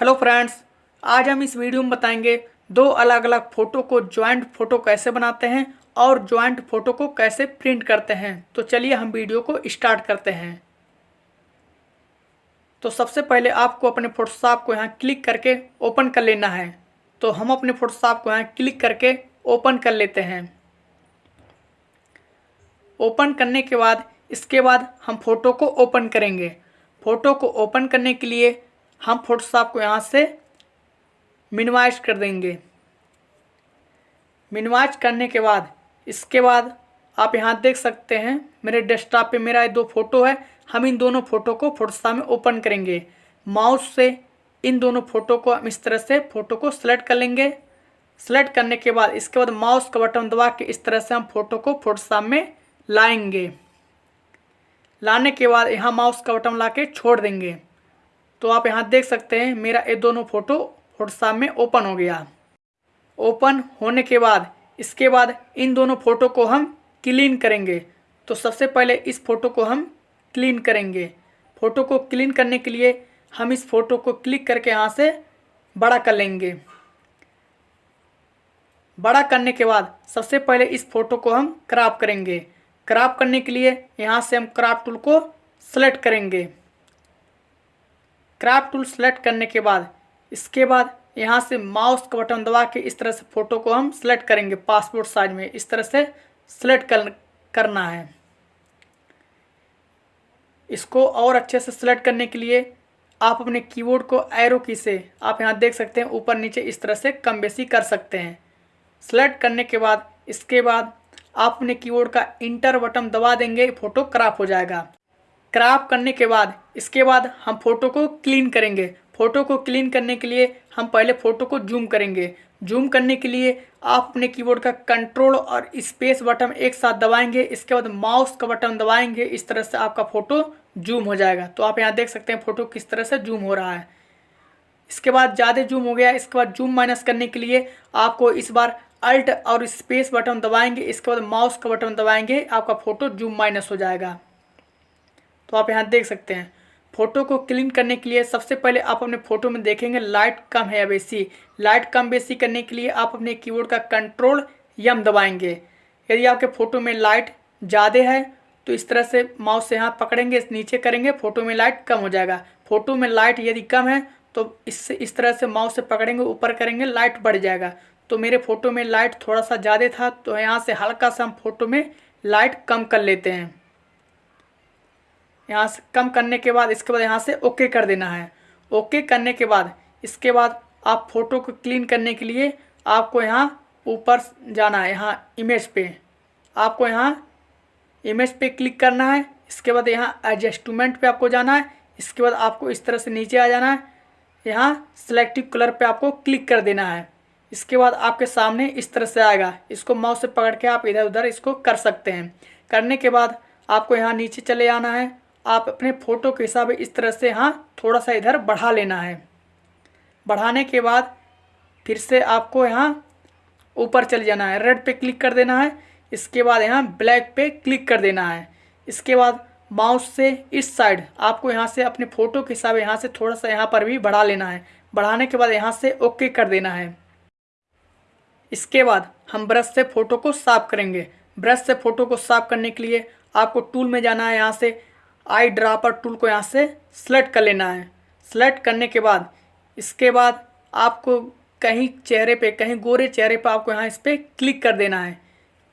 Hello friends आज हम इस वीडियो में बताएँगे दो अलग अलग फ़ोटो को ज्वाइंट फ़ोटो कैसे बनाते हैं और ज्वाइंट फ़ोटो को कैसे प्रिंट करते हैं। तो चलिए हम वीडियो को स्टार्ट करते हैं। तो सबसे पहले आपको अपने फोटोशॉप को यहाँ क्लिक करके ओपन कर लेना है। तो हम अपने फोटोशॉप को यहाँ क्लिक करके ओपन कर लेते हैं। ओपन करने के बाद, इसके बाद हम फ़ोटो को ओपन करेंगे। फ़ोटो को ओपन करने के लिए हम फोटोशॉप को यहाँ से मिनिमाइज कर देंगे। मिनिमाइज करने के बाद, इसके बाद आप यहाँ देख सकते हैं, मेरे डेस्कटॉप पे मेरा दो फ़ोटो है, हम इन दोनों फ़ोटो को फोटोशॉप में ओपन करेंगे। माउस से इन दोनों फ़ोटो को हम इस तरह से फ़ोटो को सेलेक्ट कर लेंगे। सेलेक्ट करने के बाद, इसके बाद माउस का बटन दबा के इस तरह से हम फ़ोटो को फोटोशॉप में लाएँगे। लाने के बाद यहाँ माउस का बटन ला के छोड़ देंगे। तो आप यहाँ देख सकते हैं, मेरा ये दोनों फ़ोटो फोटोशॉप में ओपन हो गया। ओपन होने के बाद, इसके बाद इन दोनों फ़ोटो को हम क्लीन करेंगे। तो सबसे पहले इस फ़ोटो को हम क्लीन करेंगे। फ़ोटो को क्लीन करने के लिए हम इस फ़ोटो को क्लिक करके यहाँ से बड़ा कर लेंगे। बड़ा करने के बाद सबसे पहले इस फ़ोटो को हम क्रॉप करेंगे। क्रॉप करने के लिए यहाँ से हम क्रॉप टूल को सेलेक्ट करेंगे। क्रॉप टूल सेलेक्ट करने के बाद, इसके बाद यहाँ से माउस का बटन दबा के इस तरह से फ़ोटो को हम सेलेक्ट करेंगे। पासपोर्ट साइज़ में इस तरह से सेलेक्ट कर, करना है। इसको और अच्छे से सेलेक्ट करने के लिए आप अपने कीबोर्ड को एरो की से, आप यहाँ देख सकते हैं, ऊपर नीचे इस तरह से कम बेसी कर सकते हैं। सेलेक्ट करने के बाद, इसके बाद आप अपने कीबोर्ड का इंटर बटन दबा देंगे फ़ोटो क्रॉप हो जाएगा। क्रॉप करने के बाद, इसके बाद हम फ़ोटो को क्लीन करेंगे। फ़ोटो को क्लीन करने के लिए हम पहले फ़ोटो को जूम करेंगे। जूम करने के लिए आप अपने कीबोर्ड का कंट्रोल और स्पेस बटन एक साथ दबाएँगे। इसके बाद माउस का बटन दबाएँगे। इस तरह से आपका फ़ोटो जूम हो जाएगा। तो आप यहाँ देख सकते हैं फ़ोटो किस तरह से जूम हो रहा है। इसके बाद ज़्यादा जूम हो गया। इसके बाद जूम माइनस करने के लिए आपको इस बार अल्ट और स्पेस बटन दबाएँगे। इसके बाद माउस का बटन दबाएँगे। आपका फ़ोटो जूम माइनस हो जाएगा। तो आप यहाँ देख सकते हैं। फ़ोटो को क्लीन करने के लिए सबसे पहले आप अपने फ़ोटो में देखेंगे, लाइट कम है या बेसी लाइट कम बेसी करने के लिए आप अपने कीबोर्ड का कंट्रोल यम दबाएँगे। यदि आपके फ़ोटो में लाइट ज़्यादा है तो इस तरह से माउस से यहाँ पकड़ेंगे, नीचे करेंगे, फ़ोटो में लाइट कम हो जाएगा। फ़ोटो में लाइट यदि कम है तो इससे, इस तरह से माउस से पकड़ेंगे, ऊपर करेंगे, लाइट बढ़ जाएगा। तो मेरे फ़ोटो में लाइट थोड़ा सा ज़्यादा था तो यहाँ से हल्का सा हम फ़ोटो में लाइट कम कर लेते हैं। यहाँ से कम करने के बाद, इसके बाद यहाँ से ओके कर देना है। ओके करने के बाद, इसके बाद आप फ़ोटो को क्लीन करने के लिए आपको यहाँ ऊपर जाना है, यहाँ इमेज पे। आपको यहाँ इमेज पे क्लिक करना है, इसके बाद यहाँ एडजस्टमेंट पे आपको जाना है, इसके बाद आपको इस तरह से नीचे आ जाना है, यहाँ सिलेक्टिव कलर पे आपको क्लिक कर देना है। इसके बाद आपके सामने इस तरह से आएगा, इसको माउस से पकड़ के आप इधर उधर इसको कर सकते हैं। करने के बाद आपको यहाँ नीचे चले आना है आप अपने फ़ोटो के हिसाब इस तरह से यहाँ थोड़ा सा इधर बढ़ा लेना है। बढ़ाने के बाद फिर से आपको यहाँ ऊपर चले जाना है। रेड पे क्लिक कर देना है। इसके बाद यहाँ ब्लैक पे क्लिक कर देना है। इसके बाद माउस से इस साइड आपको यहाँ से अपने फ़ोटो के हिसाब यहाँ से थोड़ा सा यहाँ पर भी बढ़ा लेना है। बढ़ाने के बाद यहाँ से ओके कर देना है। इसके बाद हम ब्रश से फ़ोटो को साफ़ करेंगे। ब्रश से फ़ोटो को साफ़ करने के लिए आपको टूल में जाना है यहाँ से। आई ड्रापर टूल को यहाँ से सेलेक्ट कर लेना है। सेलेक्ट करने के बाद, इसके बाद आपको कहीं चेहरे पे, कहीं गोरे चेहरे पे आपको यहाँ इस पर क्लिक कर देना है।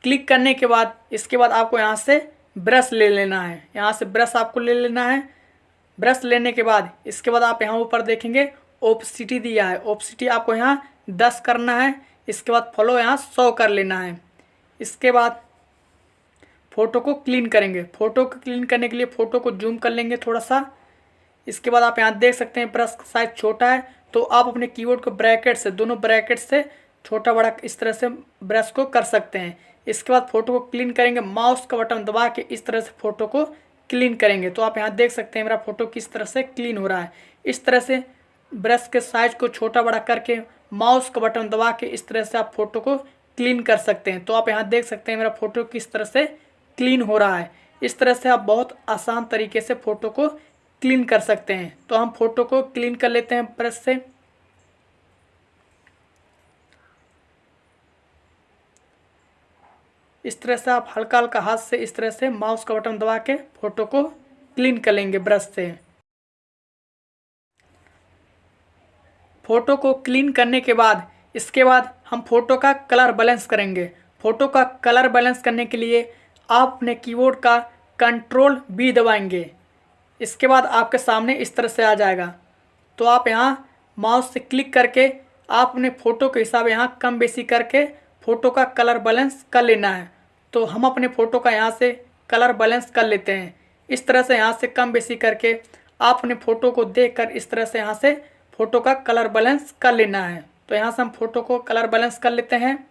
क्लिक करने के बाद, इसके बाद आपको यहाँ से ब्रश ले लेना है। यहाँ से ब्रश आपको ले लेना है। ब्रश लेने के बाद, इसके बाद आप यहाँ ऊपर देखेंगे ओपसिटी दिया है। ओपसिटी आपको यहाँ दस करना है। इसके बाद फॉलो यहाँ सौ कर लेना है। इसके बाद फ़ोटो को क्लीन करेंगे। फ़ोटो को क्लीन करने के लिए फ़ोटो को जूम कर लेंगे थोड़ा सा। इसके बाद आप यहाँ देख सकते हैं ब्रश साइज़ छोटा है तो आप अपने कीबोर्ड को ब्रैकेट से, दोनों ब्रैकेट से छोटा बड़ा इस तरह से ब्रश को कर सकते हैं। इसके बाद फ़ोटो को क्लीन करेंगे, माउस का बटन दबा के इस तरह से फ़ोटो को क्लीन करेंगे। तो आप यहाँ देख सकते हैं मेरा फ़ोटो किस तरह से क्लीन हो रहा है। इस तरह से ब्रश के साइज़ को छोटा बड़ा करके माउस का बटन दबा के इस तरह से आप फ़ोटो को क्लीन कर सकते हैं। तो आप यहाँ देख सकते हैं मेरा फ़ोटो किस तरह से क्लीन हो रहा है। इस तरह से आप बहुत आसान तरीके से फ़ोटो को क्लीन कर सकते हैं। तो हम फ़ोटो को क्लीन कर लेते हैं ब्रश से। इस तरह से आप हल्का हल्का हाथ से इस तरह से माउस का बटन दबा के फ़ोटो को क्लीन कर लेंगे ब्रश से। फ़ोटो को क्लीन करने के बाद, इसके बाद हम फ़ोटो का कलर बैलेंस करेंगे। फ़ोटो का कलर बैलेंस करने के लिए आप अपने कीबोर्ड का कंट्रोल बी दबाएँगे। इसके बाद आपके सामने इस तरह से आ जाएगा। तो आप यहाँ माउस से क्लिक करके आप अपने फ़ोटो के हिसाब यहाँ कम बेसी करके फ़ोटो का कलर बैलेंस कर लेना है। तो हम अपने फ़ोटो का यहाँ से कलर बैलेंस कर लेते हैं। इस तरह से यहाँ से कम बेसी करके आप अपने फ़ोटो को देख कर इस तरह से यहाँ से फ़ोटो का कलर बैलेंस कर लेना है। तो यहाँ से हम फ़ोटो को कलर बैलेंस कर लेते हैं।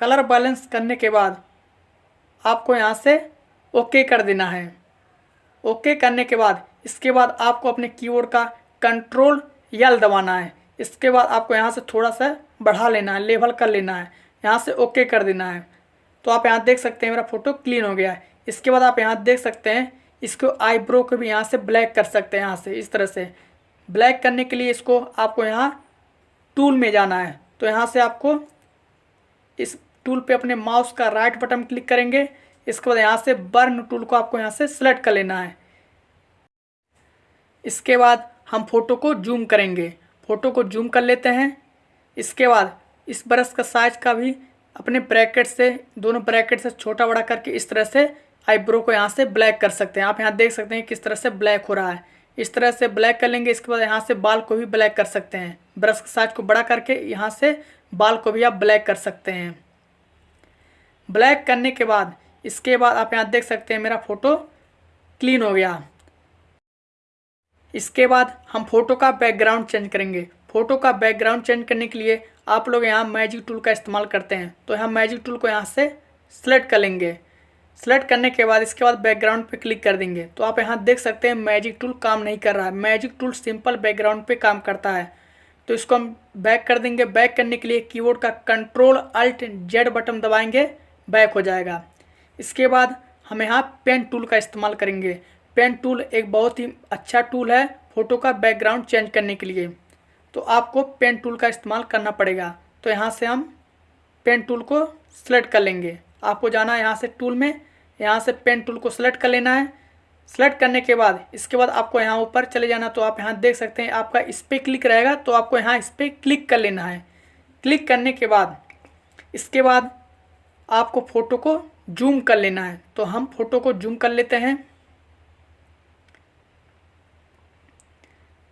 कलर बैलेंस करने के बाद आपको यहाँ से ओके कर देना है। ओके करने के बाद, इसके बाद आपको अपने कीबोर्ड का कंट्रोल यल दबाना है। इसके बाद आपको यहाँ से थोड़ा सा बढ़ा लेना है, लेवल कर लेना है। यहाँ से ओके कर देना है। तो आप यहाँ देख सकते हैं मेरा फ़ोटो क्लीन हो गया है। इसके बाद आप यहाँ देख सकते हैं, इसको आईब्रो को भी यहाँ से ब्लैक कर सकते हैं यहाँ से, इस तरह से। ब्लैक करने के लिए इसको आपको यहाँ टूल में जाना है। तो यहाँ से आपको इस टूल पे अपने माउस का राइट बटन क्लिक करेंगे। इसके बाद यहाँ से बर्न टूल को आपको यहाँ से सिलेक्ट कर लेना है। इसके बाद हम फ़ोटो को जूम करेंगे। फ़ोटो को जूम कर लेते हैं। इसके बाद इस ब्रश का साइज़ का भी अपने ब्रैकेट से, दोनों ब्रैकेट से छोटा बड़ा करके इस तरह से आईब्रो को यहाँ से ब्लैक कर सकते हैं। आप यहाँ देख सकते हैं किस तरह से ब्लैक हो रहा है। इस तरह से ब्लैक कर लेंगे। इसके बाद यहाँ से बाल को भी ब्लैक कर सकते हैं। ब्रश के साइज़ को बड़ा करके यहाँ से बाल को भी आप ब्लैक कर सकते हैं। ब्लैक करने के बाद, इसके बाद आप यहाँ देख सकते हैं मेरा फ़ोटो क्लीन हो गया। इसके बाद हम फ़ोटो का बैकग्राउंड चेंज करेंगे। फ़ोटो का बैकग्राउंड चेंज करने के लिए आप लोग यहाँ मैजिक टूल का इस्तेमाल करते हैं। तो यहाँ मैजिक टूल को यहाँ से सेलेक्ट कर लेंगे। सेलेक्ट करने के बाद, इसके बाद बैकग्राउंड पे क्लिक कर देंगे। तो आप यहाँ देख सकते हैं मैजिक टूल काम नहीं कर रहा है। मैजिक टूल सिंपल बैकग्राउंड पे काम करता है। तो इसको हम बैक कर देंगे। बैक करने के लिए कीबोर्ड का कंट्रोल, अल्ट, जेड बटन दबाएँगे। बैक हो जाएगा। इसके बाद हम यहाँ पेन टूल का इस्तेमाल करेंगे। पेन टूल एक बहुत ही अच्छा टूल है फ़ोटो का बैकग्राउंड चेंज करने के लिए। तो आपको पेन टूल का इस्तेमाल करना पड़ेगा। तो यहाँ से हम पेन टूल को सेलेक्ट कर लेंगे। आपको जाना है यहाँ से टूल में। यहाँ से पेन टूल को सेलेक्ट कर लेना है। सेलेक्ट करने के बाद, इसके बाद आपको यहाँ ऊपर चले जाना तो आप यहाँ देख सकते हैं, आपका इस पर क्लिक रहेगा। तो आपको यहाँ इस पर क्लिक कर लेना है। क्लिक करने के बाद, इसके बाद आपको फ़ोटो को जूम कर लेना है। तो हम फ़ोटो को जूम कर लेते हैं।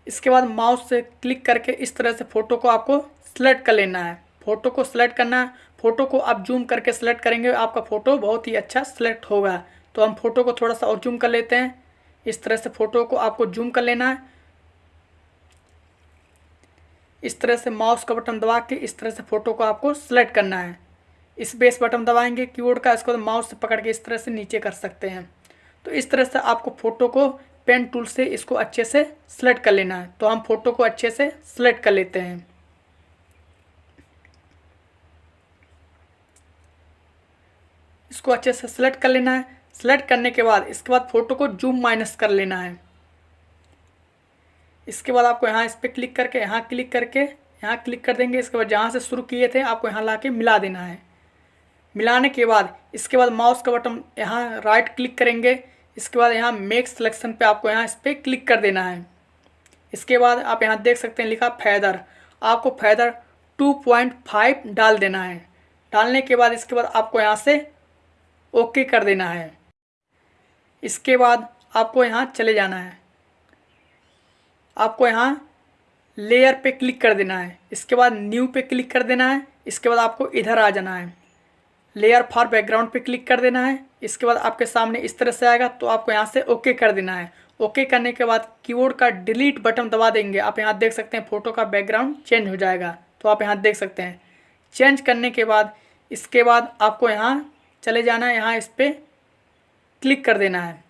इसके बाद माउस से क्लिक करके इस तरह से फ़ोटो को आपको सेलेक्ट कर लेना है। फ़ोटो को सेलेक्ट करना है। फ़ोटो को आप जूम करके सेलेक्ट करेंगे, आपका फ़ोटो बहुत ही अच्छा सेलेक्ट होगा। तो हम फ़ोटो को थोड़ा सा और जूम कर लेते हैं। इस तरह से फ़ोटो को आपको जूम कर लेना है। इस तरह से माउस का बटन दबा के इस तरह से फ़ोटो को आपको सेलेक्ट करना है। इस बेस बटन दबाएँगे, कीबोर्ड का इसको माउस से पकड़ के इस तरह से नीचे कर सकते हैं। तो इस तरह से आपको फ़ोटो को पेन टूल से इसको अच्छे से सेलेक्ट कर लेना है। तो हम फ़ोटो को अच्छे से सेलेक्ट कर लेते हैं। इसको अच्छे से सेलेक्ट कर लेना है। सेलेक्ट करने के बाद, इसके बाद फ़ोटो को जूम माइनस कर लेना है। इसके बाद आपको यहाँ इस पर क्लिक करके, यहाँ क्लिक करके, यहाँ क्लिक कर देंगे। इसके बाद जहाँ से शुरू किए थे, आपको यहाँ ला के मिला देना है। मिलाने के बाद, इसके बाद माउस का बटन यहाँ राइट क्लिक करेंगे। इसके बाद यहाँ मेक सिलेक्शन पे आपको यहाँ इस पर क्लिक कर देना है। इसके बाद आप यहाँ देख सकते हैं लिखा फैदर आपको फैदर 2.5 डाल देना है। डालने के बाद, इसके बाद आपको यहाँ से ओके कर देना है। इसके बाद आपको यहाँ चले जाना है। आपको यहाँ लेयर पे क्लिक कर देना है। इसके बाद न्यू पे क्लिक कर देना है। इसके बाद आपको इधर आ जाना है। लेयर फॉर बैकग्राउंड पे क्लिक कर देना है। इसके बाद आपके सामने इस तरह से आएगा तो आपको यहाँ से ओके कर देना है। ओके करने के बाद कीबोर्ड का डिलीट बटन दबा देंगे। आप यहाँ देख सकते हैं फ़ोटो का बैकग्राउंड चेंज हो जाएगा। तो आप यहाँ देख सकते हैं। चेंज करने के बाद, इसके बाद आपको यहाँ चले जाना है, यहाँ इस पर क्लिक कर देना है।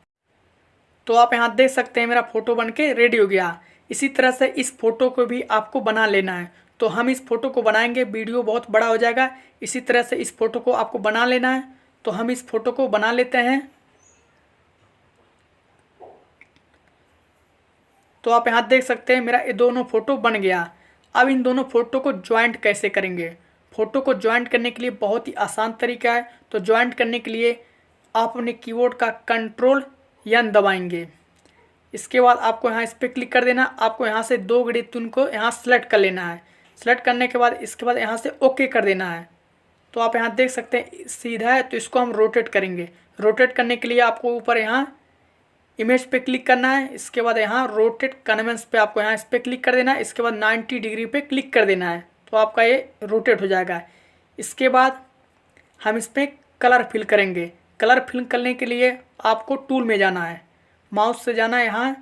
तो आप यहाँ देख सकते हैं मेरा फ़ोटो बन के रेडी हो गया। इसी तरह से इस फ़ोटो को भी आपको बना लेना है। तो हम इस फ़ोटो को बनाएँगे, वीडियो बहुत बड़ा हो जाएगा। इसी तरह से इस फ़ोटो को आपको बना लेना है। तो हम इस फ़ोटो को बना लेते हैं। तो आप यहाँ देख सकते हैं, मेरा ये दोनों फ़ोटो बन गया। अब इन दोनों फ़ोटो को ज्वाइंट कैसे करेंगे? फ़ोटो को ज्वाइंट करने के लिए बहुत ही आसान तरीका है। तो ज्वाइंट करने के लिए आप अपने कीबोर्ड का कंट्रोल यन दबाएँगे। इसके बाद आपको यहाँ इस पर क्लिक कर देना। आपको यहाँ से दो तुन को यहाँ सेलेक्ट कर लेना है। सेलेक्ट करने के बाद, इसके बाद यहाँ से ओके कर देना है। तो आप यहाँ देख सकते हैं, सीधा है तो इसको हम रोटेट करेंगे। रोटेट करने के लिए आपको ऊपर यहाँ इमेज पे क्लिक करना है। इसके बाद यहाँ रोटेट कन्वेंस पे आपको यहाँ इस पर क्लिक कर देना है। इसके बाद 90 डिग्री पे क्लिक कर देना है। तो आपका ये रोटेट हो जाएगा। इसके बाद हम इस पर कलर फिल करेंगे। कलर फिल करने के लिए आपको टूल में जाना है। माउस से जाना है यहाँ।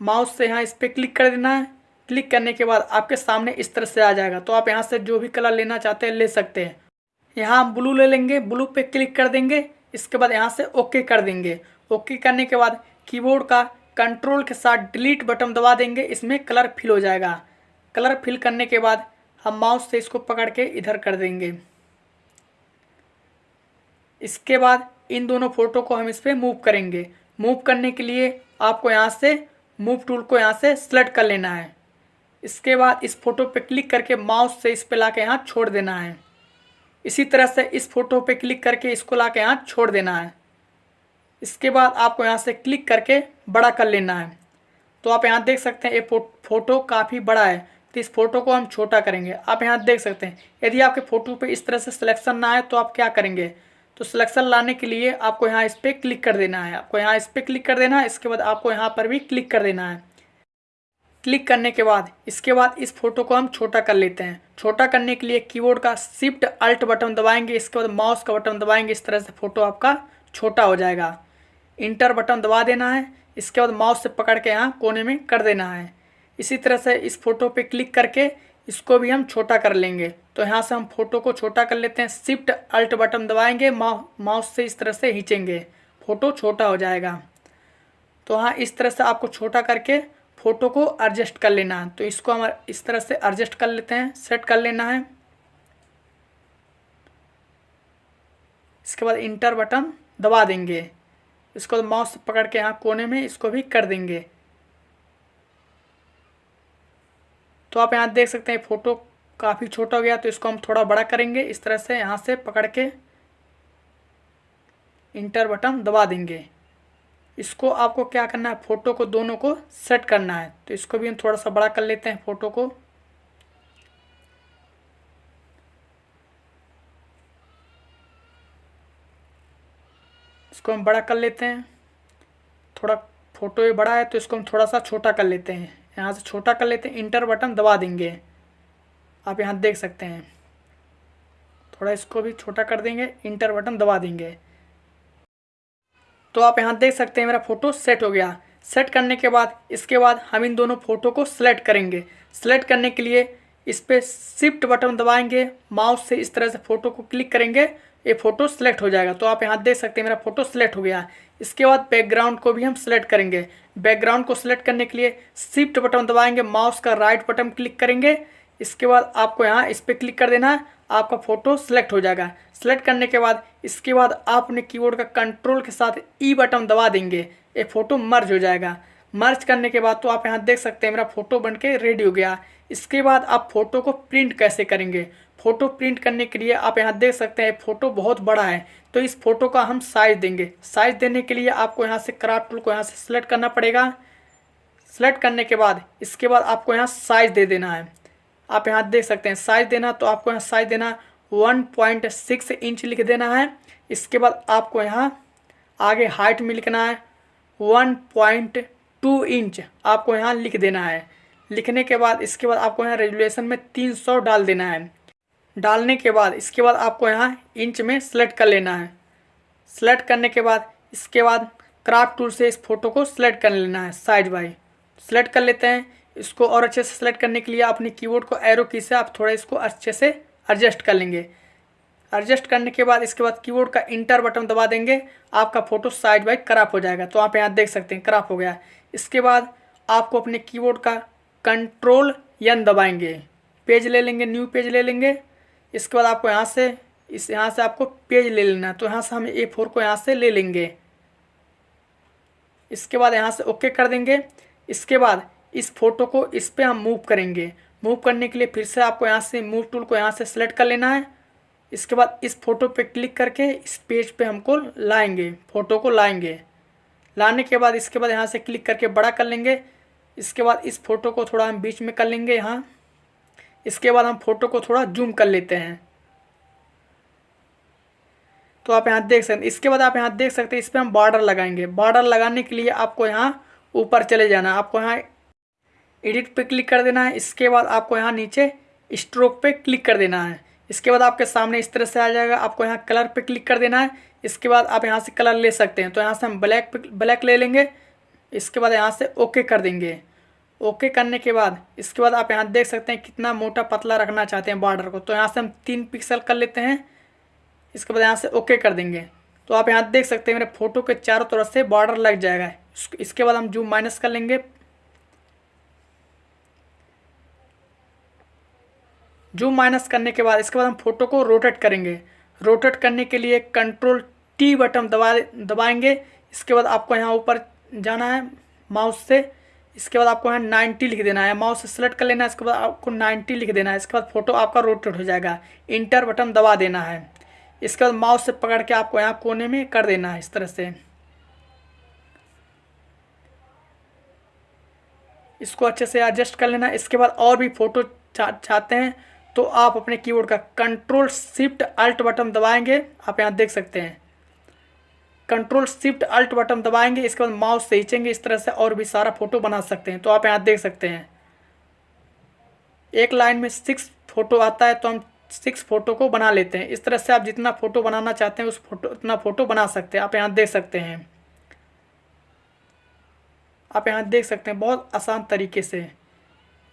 माउस से यहाँ इस पर क्लिक कर देना है। क्लिक करने के बाद आपके सामने इस तरह से आ जाएगा। तो आप यहाँ से जो भी कलर लेना चाहते हैं, ले सकते हैं। यहाँ हम ब्लू ले लेंगे, ब्लू पे क्लिक कर देंगे। इसके बाद यहाँ से ओके कर देंगे। ओके करने के बाद कीबोर्ड का कंट्रोल के साथ डिलीट बटन दबा देंगे। इसमें कलर फिल हो जाएगा। कलर फिल करने के बाद हम माउस से इसको पकड़ के इधर कर देंगे। इसके बाद इन दोनों फ़ोटो को हम इस पर मूव करेंगे। मूव करने के लिए आपको यहाँ से मूव टूल को यहाँ से सेलेक्ट कर लेना है। इसके बाद इस फ़ोटो पे क्लिक करके माउस से इस पे ला के यहाँ छोड़ देना है। इसी तरह से इस फ़ोटो पे क्लिक करके इसको ला के यहाँ छोड़ देना है। इसके बाद आपको यहाँ से क्लिक करके बड़ा कर लेना है। तो आप यहाँ देख सकते हैं ये फ़ोटो काफ़ी बड़ा है। तो इस फ़ोटो को हम छोटा करेंगे। आप यहाँ देख सकते हैं, यदि आपके फ़ोटो पे इस तरह से सिलेक्शन ना आए तो आप क्या करेंगे? तो सिलेक्शन लाने के लिए आपको यहाँ इस पर क्लिक कर देना है। आपको यहाँ इस पर क्लिक कर देना है, इसके बाद आपको यहाँ पर भी क्लिक कर देना है। क्लिक करने के बाद, इसके बाद इस फ़ोटो को हम छोटा कर लेते हैं। छोटा करने के लिए कीबोर्ड का शिफ्ट अल्ट बटन दबाएँगे, इसके बाद माउस का बटन दबाएँगे, इस तरह से फ़ोटो आपका छोटा हो जाएगा। इंटर बटन दबा देना है, इसके बाद माउस से पकड़ के यहाँ कोने में कर देना है। इसी तरह से इस फ़ोटो पे क्लिक करके इसको भी हम छोटा कर लेंगे। तो यहाँ से हम फ़ोटो को छोटा कर लेते हैं, शिफ्ट अल्ट बटन दबाएँगे माउस से इस तरह से खींचेंगे। फ़ोटो छोटा हो जाएगा। तो हाँ इस तरह से आपको छोटा करके फ़ोटो को एडजस्ट कर लेना है। तो इसको हम इस तरह से एडजस्ट कर लेते हैं सेट कर लेना है। इसके बाद इंटर बटन दबा देंगे। इसको माउस पकड़ के यहाँ कोने में इसको भी कर देंगे। तो आप यहाँ देख सकते हैं, फ़ोटो काफ़ी छोटा हो गया तो इसको हम थोड़ा बड़ा करेंगे। इस तरह से यहाँ से पकड़ के इंटर बटन दबा देंगे। इसको आपको क्या करना है? फ़ोटो को दोनों को सेट करना है। तो इसको भी हम थोड़ा सा बड़ा कर लेते हैं फ़ोटो को। इसको हम बड़ा कर लेते हैं। थोड़ा फ़ोटो ये बड़ा है तो इसको हम थोड़ा सा छोटा कर लेते हैं। यहाँ से छोटा कर लेते हैं, इंटर बटन दबा देंगे। आप यहाँ देख सकते हैं। थोड़ा इसको भी छोटा कर देंगे, इंटर बटन दबा देंगे। तो आप यहाँ देख सकते हैं मेरा फ़ोटो सेट हो गया। सेट करने के बाद, इसके बाद हम इन दोनों फ़ोटो को सिलेक्ट करेंगे। सिलेक्ट करने के लिए इस पर शिफ्ट बटन दबाएँगे माउस से इस तरह से फ़ोटो को क्लिक करेंगे, ये फ़ोटो सेलेक्ट हो जाएगा। तो आप यहाँ देख सकते हैं मेरा फ़ोटो सेलेक्ट हो गया। इसके बाद बैकग्राउंड को भी हम सेलेक्ट करेंगे। बैकग्राउंड को सिलेक्ट करने के लिए शिफ्ट बटन दबाएँगे माउस का राइट बटन क्लिक करेंगे। इसके बाद आपको यहाँ इस पर क्लिक कर देना है, आपका फ़ोटो सेलेक्ट हो जाएगा। सेलेक्ट करने के बाद, इसके बाद आप अपने कीबोर्ड का कंट्रोल के साथ ई e बटन दबा देंगे। ये फ़ोटो मर्ज हो जाएगा। मर्ज करने के बाद तो आप यहाँ देख सकते हैं, मेरा फ़ोटो बन के रेडी हो गया। इसके बाद आप फ़ोटो को प्रिंट कैसे करेंगे? फ़ोटो प्रिंट करने के लिए आप यहाँ देख सकते हैं, फ़ोटो बहुत बड़ा है। तो इस फ़ोटो का हम साइज़ देंगे। साइज़ देने के लिए आपको यहाँ से क्राफ्ट टूल को यहाँ से सिलेक्ट करना पड़ेगा। सेलेक्ट करने के बाद, इसके बाद आपको यहाँ साइज़ दे देना है। आप यहाँ देख सकते हैं साइज़ देना तो आपको यहाँ साइज़ देना वन पॉइंट सिक्स इंच लिख देना है। इसके बाद आपको यहाँ आगे हाइट में लिखना है वन पॉइंट टू इंच आपको यहाँ लिख देना है। लिखने के बाद, इसके बाद आपको यहाँ रेजुलेशन में तीन सौ डाल देना है। डालने के बाद, इसके बाद आपको यहाँ इंच में सेलेक्ट कर लेना है। सेलेक्ट करने के बाद, इसके बाद क्राफ्ट टूल से इस फ़ोटो को सिलेक्ट कर लेना है साइज़ बाई सेलेक्ट कर लेते हैं इसको और अच्छे से सेलेक्ट करने के लिए अपने कीबोर्ड को एरो की से आप थोड़ा इसको अच्छे से एडजस्ट कर लेंगे। एडजस्ट करने के बाद इसके बाद कीबोर्ड का इंटर बटन दबा देंगे। आपका फ़ोटो साइड बाई क्रॉप हो जाएगा। तो आप यहाँ देख सकते हैं क्रॉप हो गया। इसके बाद आपको अपने कीबोर्ड का कंट्रोल यन दबाएँगे। पेज ले लेंगे न्यू पेज ले लेंगे। इसके बाद आपको यहाँ से, इस यहाँ से आपको पेज ले लेना है। तो यहाँ से हम ए फोर को यहाँ से ले लेंगे। इसके बाद यहाँ से ओके कर देंगे। इसके बाद इस फ़ोटो को इस पर हम मूव करेंगे। मूव करने के लिए फिर से आपको यहाँ से मूव टूल को यहाँ से सेलेक्ट कर लेना है। इसके बाद इस फ़ोटो पे क्लिक करके इस पेज पे हमको लाएँगे, फ़ोटो को लाएँगे। लाने के बाद इसके बाद यहाँ से क्लिक करके बड़ा कर लेंगे। इसके बाद इस फ़ोटो को थोड़ा हम बीच में कर लेंगे यहाँ। इसके बाद हम फ़ोटो को थोड़ा जूम कर लेते हैं। तो आप यहाँ देख सकते, इसके बाद आप यहाँ देख सकते हैं, इस पर हम बॉर्डर लगाएँगे। बॉर्डर लगाने के लिए आपको यहाँ ऊपर चले जाना आपको यहाँ एडिट पे क्लिक कर देना है। इसके बाद आपको यहाँ नीचे स्ट्रोक पे क्लिक कर देना है। इसके बाद आपके सामने इस तरह से आ जाएगा। आपको यहाँ कलर पे क्लिक कर देना है। इसके बाद आप यहाँ से कलर ले सकते हैं। तो यहाँ से हम ब्लैक ब्लैक ले लेंगे। इसके बाद यहाँ से ओके कर देंगे। ओके करने के बाद इसके बाद आप यहाँ देख सकते हैं कितना मोटा पतला रखना चाहते हैं बॉर्डर को। तो यहाँ से हम तीन पिक्सल कर लेते हैं। इसके बाद यहाँ से ओके कर देंगे। तो आप यहाँ देख सकते हैं मेरे फ़ोटो के चारों तरफ़ से बॉर्डर लग जाएगा। इसके बाद हम जूम माइनस कर लेंगे। जूम माइनस करने के बाद इसके बाद हम फ़ोटो को रोटेट करेंगे। रोटेट करने के लिए कंट्रोल टी बटन दबा दबाएँगे। इसके बाद आपको यहाँ ऊपर जाना है माउस से। इसके बाद आपको यहाँ नाइन्टी लिख देना है। माउस से सेलेक्ट कर लेना है। इसके बाद आपको नाइन्टी लिख देना है। इसके बाद फ़ोटो आपका रोटेट हो जाएगा। इंटर बटन दबा देना है। इसके बाद माउस से पकड़ के आपको यहाँ कोने में कर देना है इस तरह से। इसको अच्छे से एडजस्ट कर लेना। इसके बाद और भी फ़ोटो चा, चाहते हैं तो आप अपने कीबोर्ड का कंट्रोल शिफ्ट अल्ट बटन दबाएँगे। आप यहाँ देख सकते हैं। कंट्रोल शिफ्ट अल्ट बटन दबाएँगे, इसके बाद माउस से खींचेंगे, इस तरह से और भी सारा फ़ोटो बना सकते हैं। तो आप यहाँ देख सकते हैं। एक लाइन में सिक्स फ़ोटो आता है तो हम सिक्स फ़ोटो को बना लेते हैं। इस तरह से आप जितना फ़ोटो बनाना चाहते हैं, उस फ़ोटो उतना फ़ोटो बना सकते हैं। आप यहाँ देख सकते हैं। आप यहाँ देख सकते हैं, बहुत आसान तरीके से।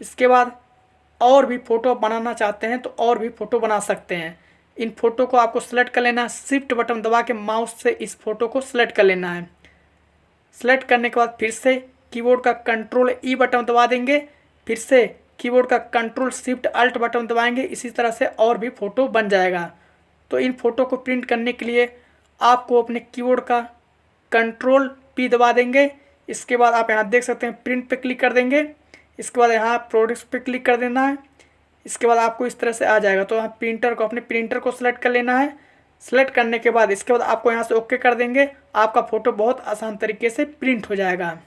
इसके बाद और भी फ़ोटो बनाना चाहते हैं तो और भी फ़ोटो बना सकते हैं। इन फ़ोटो को आपको सेलेक्ट कर लेना है। शिफ्ट बटन दबा के माउस से इस फ़ोटो को सिलेक्ट कर लेना है। सेलेक्ट करने के बाद फिर से कीबोर्ड का कंट्रोल ई बटन दबा देंगे। फिर से कीबोर्ड का कंट्रोल शिफ्ट अल्ट बटन दबाएँगे। इसी तरह से और भी फ़ोटो बन जाएगा। तो इन फ़ोटो को प्रिंट करने के लिए आपको अपने कीबोर्ड का कंट्रोल पी दबा देंगे। इसके बाद आप यहाँ देख सकते हैं, प्रिंट पे क्लिक कर देंगे। इसके बाद यहाँ प्रोडक्ट्स पे क्लिक कर देना है। इसके बाद आपको इस तरह से आ जाएगा। तो यहाँ प्रिंटर को अपने प्रिंटर को सिलेक्ट कर लेना है। सेलेक्ट करने के बाद इसके बाद आपको यहाँ से ओके कर देंगे। आपका फ़ोटो बहुत आसान तरीके से प्रिंट हो जाएगा।